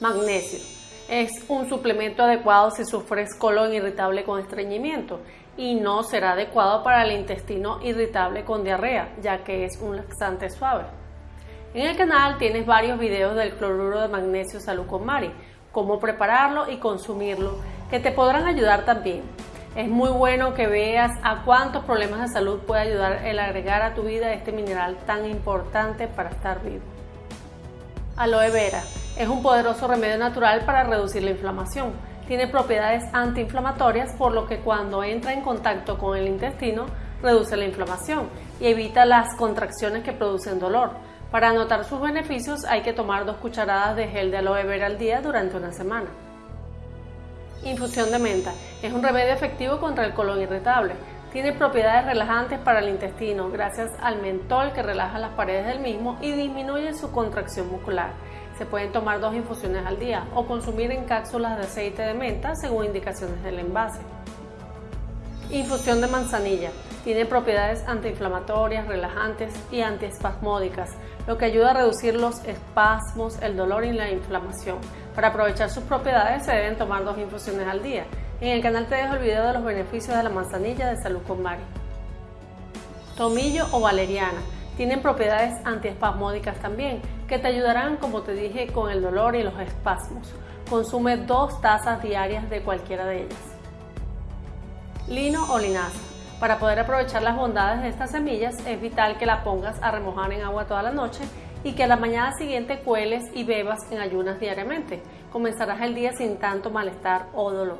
Magnesio. Es un suplemento adecuado si sufres colon irritable con estreñimiento y no será adecuado para el intestino irritable con diarrea, ya que es un laxante suave. En el canal tienes varios videos del cloruro de magnesio salud con Mari, cómo prepararlo y consumirlo, que te podrán ayudar también. Es muy bueno que veas a cuántos problemas de salud puede ayudar el agregar a tu vida este mineral tan importante para estar vivo. Aloe vera es un poderoso remedio natural para reducir la inflamación. Tiene propiedades antiinflamatorias por lo que cuando entra en contacto con el intestino reduce la inflamación y evita las contracciones que producen dolor. Para notar sus beneficios hay que tomar dos cucharadas de gel de aloe vera al día durante una semana. Infusión de menta. Es un remedio efectivo contra el colon irritable. Tiene propiedades relajantes para el intestino gracias al mentol que relaja las paredes del mismo y disminuye su contracción muscular. Se pueden tomar dos infusiones al día o consumir en cápsulas de aceite de menta según indicaciones del envase. Infusión de manzanilla. Tiene propiedades antiinflamatorias, relajantes y antiespasmódicas, lo que ayuda a reducir los espasmos, el dolor y la inflamación. Para aprovechar sus propiedades se deben tomar dos infusiones al día. En el canal te dejo el video de los beneficios de la manzanilla de Salud con Mari. Tomillo o valeriana. Tienen propiedades antiespasmódicas también, que te ayudarán, como te dije, con el dolor y los espasmos. Consume dos tazas diarias de cualquiera de ellas. Lino o linaza. Para poder aprovechar las bondades de estas semillas es vital que la pongas a remojar en agua toda la noche y que a la mañana siguiente cueles y bebas en ayunas diariamente. Comenzarás el día sin tanto malestar o dolor.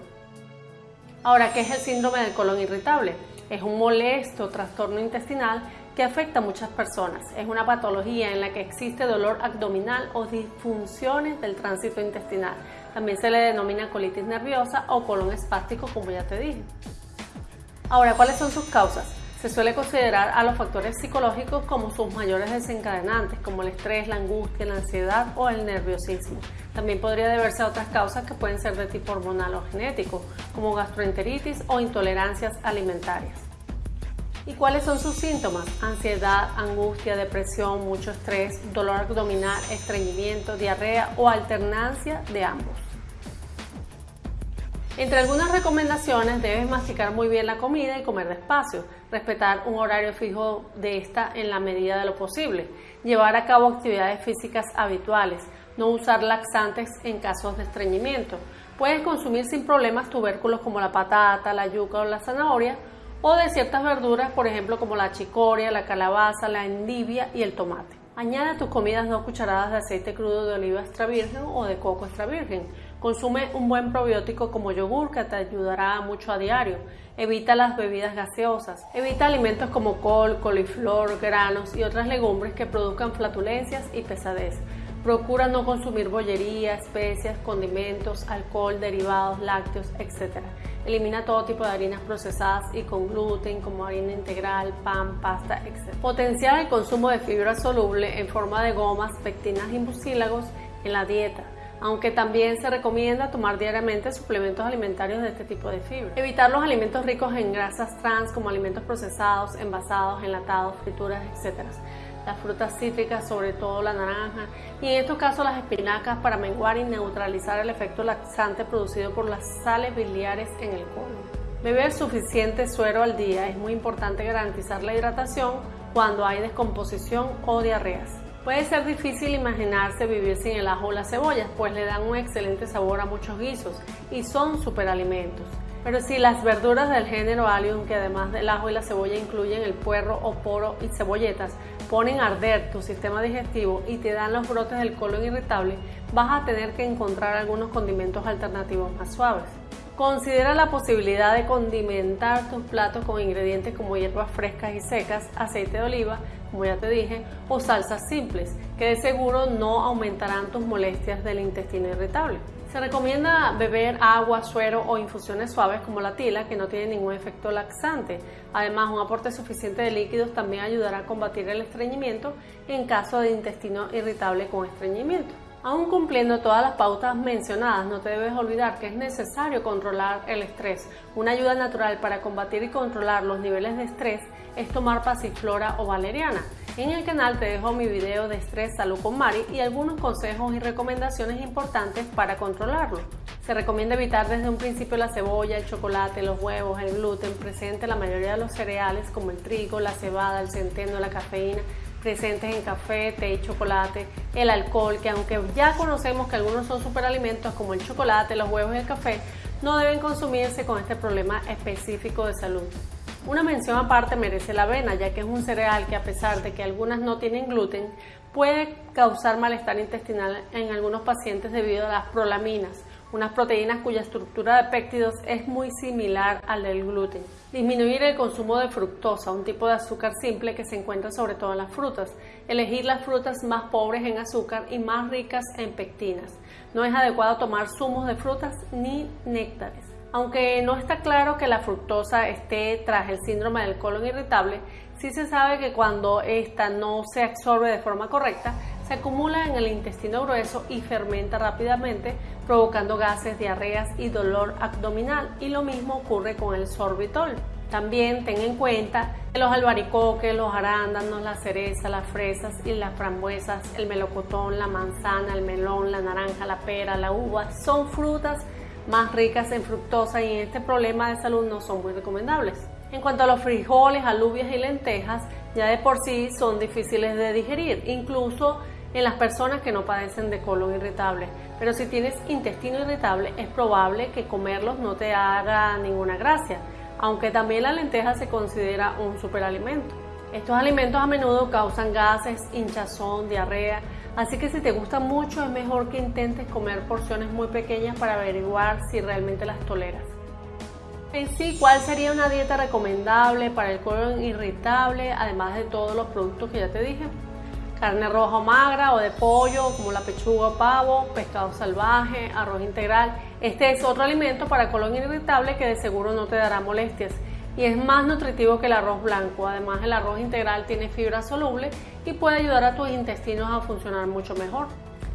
Ahora, ¿qué es el síndrome del colon irritable? Es un molesto trastorno intestinal que afecta a muchas personas. Es una patología en la que existe dolor abdominal o disfunciones del tránsito intestinal. También se le denomina colitis nerviosa o colon espástico, como ya te dije. Ahora, ¿cuáles son sus causas? Se suele considerar a los factores psicológicos como sus mayores desencadenantes, como el estrés, la angustia, la ansiedad o el nerviosismo. También podría deberse a otras causas que pueden ser de tipo hormonal o genético, como gastroenteritis o intolerancias alimentarias. ¿Y cuáles son sus síntomas? Ansiedad, angustia, depresión, mucho estrés, dolor abdominal, estreñimiento, diarrea o alternancia de ambos. Entre algunas recomendaciones debes masticar muy bien la comida y comer despacio, respetar un horario fijo de esta en la medida de lo posible, llevar a cabo actividades físicas habituales, no usar laxantes en casos de estreñimiento. Puedes consumir sin problemas tubérculos como la patata, la yuca o la zanahoria o de ciertas verduras, por ejemplo como la chicoria, la calabaza, la endivia y el tomate. Añade a tus comidas dos cucharadas de aceite crudo de oliva extra virgen o de coco extra virgen. Consume un buen probiótico como yogur que te ayudará mucho a diario. Evita las bebidas gaseosas. Evita alimentos como col, coliflor, granos y otras legumbres que produzcan flatulencias y pesadez. Procura no consumir bollería, especias, condimentos, alcohol, derivados, lácteos, etc. Elimina todo tipo de harinas procesadas y con gluten como harina integral, pan, pasta, etc. Potenciar el consumo de fibra soluble en forma de gomas, pectinas y mucílagos en la dieta aunque también se recomienda tomar diariamente suplementos alimentarios de este tipo de fibra. Evitar los alimentos ricos en grasas trans como alimentos procesados, envasados, enlatados, frituras, etc. Las frutas cítricas, sobre todo la naranja, y en estos casos las espinacas para menguar y neutralizar el efecto laxante producido por las sales biliares en el colon. Beber suficiente suero al día es muy importante garantizar la hidratación cuando hay descomposición o diarreas. Puede ser difícil imaginarse vivir sin el ajo o las cebollas, pues le dan un excelente sabor a muchos guisos y son superalimentos. Pero si las verduras del género Allium, que además del ajo y la cebolla incluyen el puerro o poro y cebolletas, ponen a arder tu sistema digestivo y te dan los brotes del colon irritable, vas a tener que encontrar algunos condimentos alternativos más suaves. Considera la posibilidad de condimentar tus platos con ingredientes como hierbas frescas y secas, aceite de oliva, como ya te dije, o salsas simples, que de seguro no aumentarán tus molestias del intestino irritable. Se recomienda beber agua, suero o infusiones suaves como la tila, que no tiene ningún efecto laxante. Además, un aporte suficiente de líquidos también ayudará a combatir el estreñimiento en caso de intestino irritable con estreñimiento. Aún cumpliendo todas las pautas mencionadas, no te debes olvidar que es necesario controlar el estrés. Una ayuda natural para combatir y controlar los niveles de estrés es tomar pasiflora o valeriana. En el canal te dejo mi video de estrés salud con Mari y algunos consejos y recomendaciones importantes para controlarlo. Se recomienda evitar desde un principio la cebolla, el chocolate, los huevos, el gluten presente en la mayoría de los cereales como el trigo, la cebada, el centeno, la cafeína, presentes en café, té y chocolate, el alcohol, que aunque ya conocemos que algunos son superalimentos como el chocolate, los huevos y el café, no deben consumirse con este problema específico de salud. Una mención aparte merece la avena, ya que es un cereal que a pesar de que algunas no tienen gluten, puede causar malestar intestinal en algunos pacientes debido a las prolaminas, unas proteínas cuya estructura de péptidos es muy similar al del gluten. Disminuir el consumo de fructosa, un tipo de azúcar simple que se encuentra sobre todo en las frutas. Elegir las frutas más pobres en azúcar y más ricas en pectinas. No es adecuado tomar zumos de frutas ni néctares. Aunque no está claro que la fructosa esté tras el síndrome del colon irritable, sí se sabe que cuando esta no se absorbe de forma correcta, se acumula en el intestino grueso y fermenta rápidamente, provocando gases, diarreas y dolor abdominal. Y lo mismo ocurre con el sorbitol. También ten en cuenta que los albaricoques, los arándanos, la cereza, las fresas y las frambuesas, el melocotón, la manzana, el melón, la naranja, la pera, la uva, son frutas más ricas en fructosa y en este problema de salud no son muy recomendables. En cuanto a los frijoles, alubias y lentejas, ya de por sí son difíciles de digerir, incluso en las personas que no padecen de colon irritable. Pero si tienes intestino irritable, es probable que comerlos no te haga ninguna gracia, aunque también la lenteja se considera un superalimento. Estos alimentos a menudo causan gases, hinchazón, diarrea, así que si te gustan mucho es mejor que intentes comer porciones muy pequeñas para averiguar si realmente las toleras. En sí, ¿cuál sería una dieta recomendable para el colon irritable, además de todos los productos que ya te dije? carne roja o magra o de pollo como la pechuga o pavo, pescado salvaje, arroz integral. Este es otro alimento para colon irritable que de seguro no te dará molestias y es más nutritivo que el arroz blanco. Además el arroz integral tiene fibra soluble y puede ayudar a tus intestinos a funcionar mucho mejor.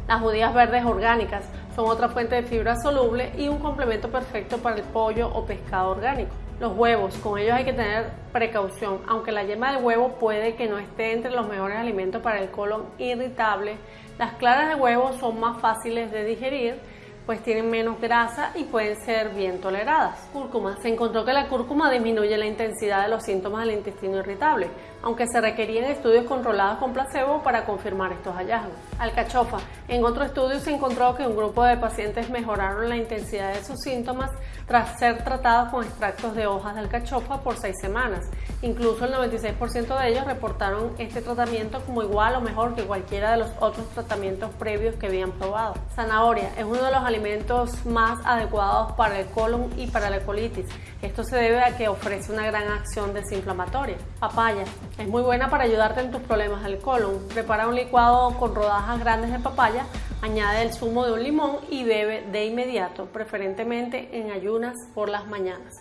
Las judías verdes orgánicas son otra fuente de fibra soluble y un complemento perfecto para el pollo o pescado orgánico. Los huevos, con ellos hay que tener precaución, aunque la yema del huevo puede que no esté entre los mejores alimentos para el colon irritable, las claras de huevo son más fáciles de digerir pues tienen menos grasa y pueden ser bien toleradas. Cúrcuma. Se encontró que la cúrcuma disminuye la intensidad de los síntomas del intestino irritable, aunque se requerían estudios controlados con placebo para confirmar estos hallazgos. Alcachofa. En otro estudio se encontró que un grupo de pacientes mejoraron la intensidad de sus síntomas tras ser tratados con extractos de hojas de alcachofa por seis semanas. Incluso el 96% de ellos reportaron este tratamiento como igual o mejor que cualquiera de los otros tratamientos previos que habían probado. Zanahoria es uno de los alimentos más adecuados para el colon y para la colitis. Esto se debe a que ofrece una gran acción desinflamatoria. Papaya es muy buena para ayudarte en tus problemas del colon. Prepara un licuado con rodajas grandes de papaya, añade el zumo de un limón y bebe de inmediato, preferentemente en ayunas por las mañanas.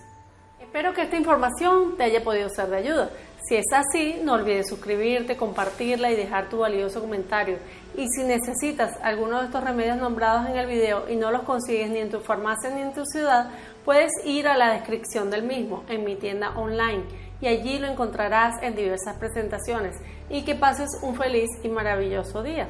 Espero que esta información te haya podido ser de ayuda. Si es así, no olvides suscribirte, compartirla y dejar tu valioso comentario. Y si necesitas alguno de estos remedios nombrados en el video y no los consigues ni en tu farmacia ni en tu ciudad, puedes ir a la descripción del mismo en mi tienda online y allí lo encontrarás en diversas presentaciones. Y que pases un feliz y maravilloso día.